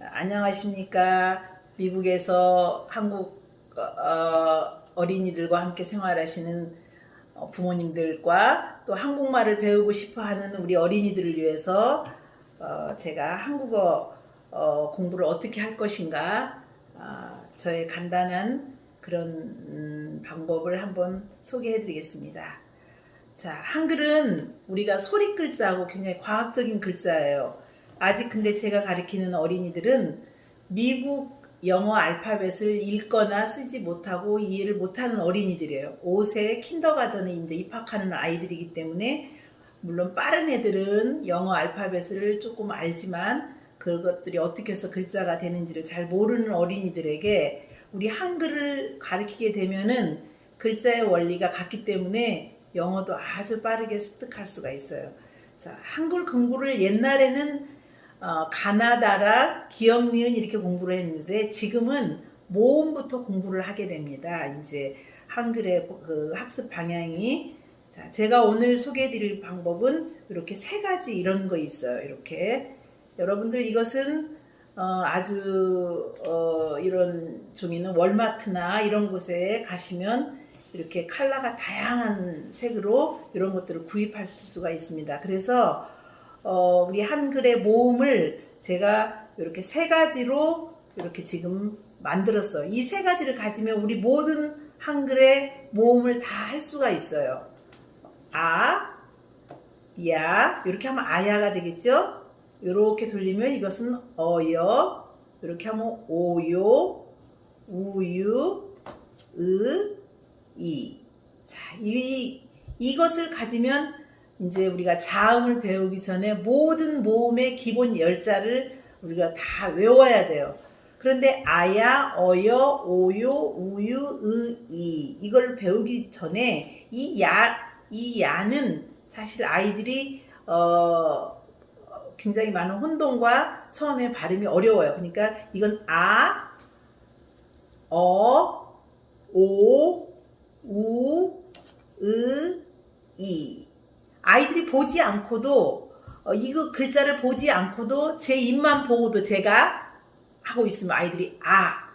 안녕하십니까. 미국에서 한국 어, 어린이들과 함께 생활하시는 어, 부모님들과 또 한국말을 배우고 싶어 하는 우리 어린이들을 위해서 어, 제가 한국어 어, 공부를 어떻게 할 것인가 아, 저의 간단한 그런 음, 방법을 한번 소개해 드리겠습니다. 자, 한글은 우리가 소리 글자하고 굉장히 과학적인 글자예요. 아직 근데 제가 가르치는 어린이들은 미국 영어 알파벳을 읽거나 쓰지 못하고 이해를 못하는 어린이들이에요. 5세 킨더가든에 이제 입학하는 아이들이기 때문에 물론 빠른 애들은 영어 알파벳을 조금 알지만 그것들이 어떻게 해서 글자가 되는지를 잘 모르는 어린이들에게 우리 한글을 가르치게 되면은 글자의 원리가 같기 때문에 영어도 아주 빠르게 습득할 수가 있어요. 자, 한글 공부를 옛날에는 어, 가나다라, 기억, 니은 이렇게 공부를 했는데 지금은 모음부터 공부를 하게 됩니다. 이제 한글의 그 학습 방향이 자, 제가 오늘 소개해 드릴 방법은 이렇게 세 가지 이런 거 있어요. 이렇게 여러분들 이것은 어, 아주 어, 이런 종이는 월마트나 이런 곳에 가시면 이렇게 컬러가 다양한 색으로 이런 것들을 구입할 수가 있습니다. 그래서 어, 우리 한글의 모음을 제가 이렇게 세 가지로 이렇게 지금 만들었어요. 이 세 가지를 가지면 우리 모든 한글의 모음을 다 할 수가 있어요. 아, 야, 이렇게 하면 아야가 되겠죠? 이렇게 돌리면 이것은 어여, 이렇게 하면 오요, 우유, 으, 이. 자, 이, 이것을 가지면 이제 우리가 자음을 배우기 전에 모든 모음의 기본 열자를 우리가 다 외워야 돼요. 그런데 아야, 어여, 오요, 우유, 으, 이 이걸 배우기 전에 이 야, 이 야는 사실 아이들이 어, 굉장히 많은 혼동과 처음에 발음이 어려워요. 그러니까 이건 아, 어, 오, 우, 으, 이 아이들이 보지 않고도 어, 이거 글자를 보지 않고도 제 입만 보고도 제가 하고 있으면 아이들이 아,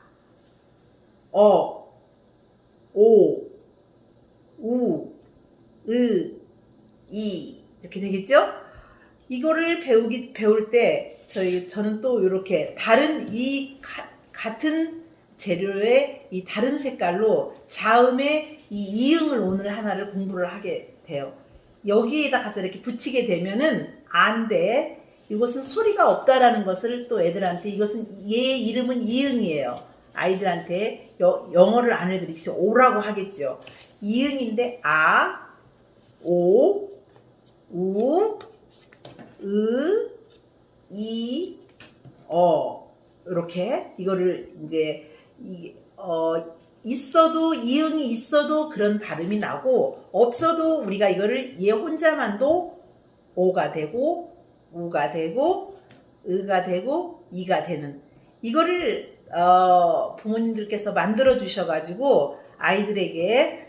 어, 오, 우, 으, 이 이렇게 되겠죠? 이거를 배우기 배울 때 저희 저는 또 이렇게 다른 이 가, 같은 재료의 이 다른 색깔로 자음의 이 이응을 오늘 하나를 공부를 하게 돼요. 여기에다 갖다 이렇게 붙이게 되면은 안 돼. 이것은 소리가 없다라는 것을 또 애들한테 이것은 얘 이름은 이응이에요. 아이들한테 여, 영어를 안 해도 이렇게 오라고 하겠죠. 이응인데 아, 오, 우, 으, 이, 어 이렇게 이거를 이제 이, 어 있어도 이응이 있어도 그런 발음이 나고 없어도 우리가 이거를 얘 혼자만도 오가 되고 우가 되고 의가 되고 이가 되는 이거를 어, 부모님들께서 만들어 주셔가지고 아이들에게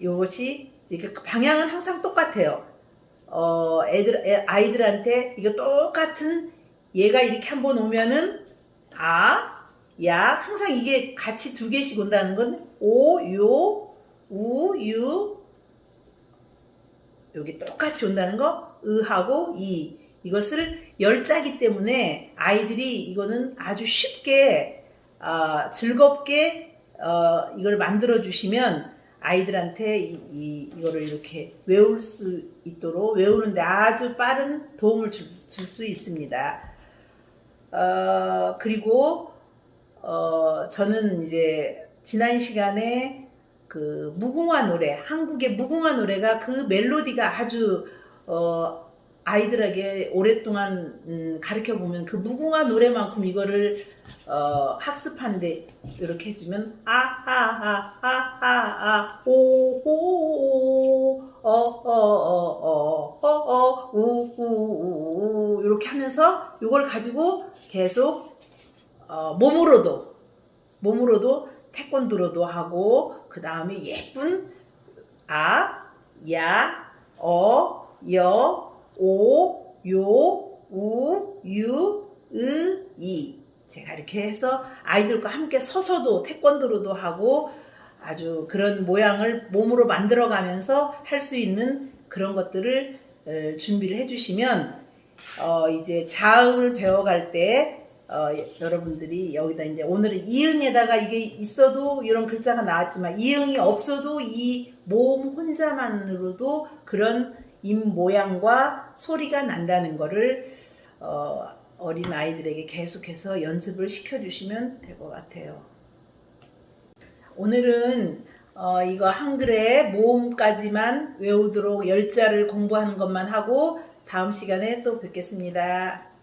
이것이 이렇게 방향은 항상 똑같아요. 어, 애들 애, 아이들한테 이거 똑같은 얘가 이렇게 한번 오면은 아 야, 항상 이게 같이 두 개씩 온다는 건 오, 요, 우, 유, 여기 똑같이 온다는 거, 의하고 이. 이것을 열자기 때문에 아이들이 이거는 아주 쉽게, 어, 즐겁게, 어, 이걸 만들어 주시면 아이들한테 이, 이, 이거를 이렇게 외울 수 있도록 외우는데 아주 빠른 도움을 줄 수 있습니다. 어, 그리고 어, 저는 이제 지난 시간에 그 무궁화 노래, 한국의 무궁화 노래가 그 멜로디가 아주 어, 아이들에게 오랫동안 음, 가르쳐 보면 그 무궁화 노래만큼 이거를 어, 학습하는데 이렇게 해주면 아하하하하하 오오 어어어어어어 우우우 이렇게 하면서 이걸 가지고 계속 어, 몸으로도 몸으로도 태권도로도 하고 그 다음에 예쁜 아, 야, 어, 여, 오, 요, 우, 유, 으, 이. 제가 이렇게 해서 아이들과 함께 서서도 태권도로도 하고 아주 그런 모양을 몸으로 만들어 가면서 할 수 있는 그런 것들을 어, 준비를 해주시면 어, 이제 자음을 배워갈 때 어, 여러분들이 여기다 이제 오늘은 이응에다가 이게 있어도 이런 글자가 나왔지만 이응이 없어도 이 모음 혼자만으로도 그런 입 모양과 소리가 난다는 거를 어, 어린 아이들에게 계속해서 연습을 시켜주시면 될 것 같아요. 오늘은 어, 이거 한글의 모음까지만 외우도록 열자를 공부하는 것만 하고 다음 시간에 또 뵙겠습니다.